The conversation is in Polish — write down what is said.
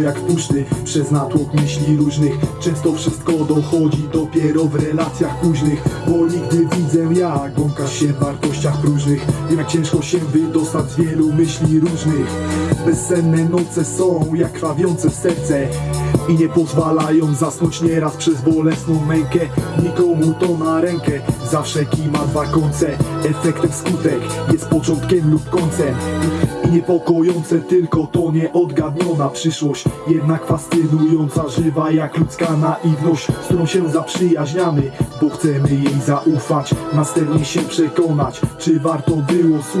jak w Przez natłok myśli różnych Często wszystko dochodzi dopiero w relacjach późnych Bo nigdy widzę jak błąkasz się w wartościach próżnych Wiem jak ciężko się wydostać z wielu myśli różnych. Bezsenne noce są jak krwawiące serce i nie pozwalają zasnąć nieraz przez bolesną mękę. Nikomu to na rękę, zawsze kij ma dwa końce. Efektem skutek jest początkiem lub końcem. I niepokojące tylko to nieodgadniona przyszłość. Jednak fascynująca, żywa jak ludzka naiwność. Z którą się zaprzyjaźniamy, bo chcemy jej zaufać. Następnie się przekonać, czy warto było słuchać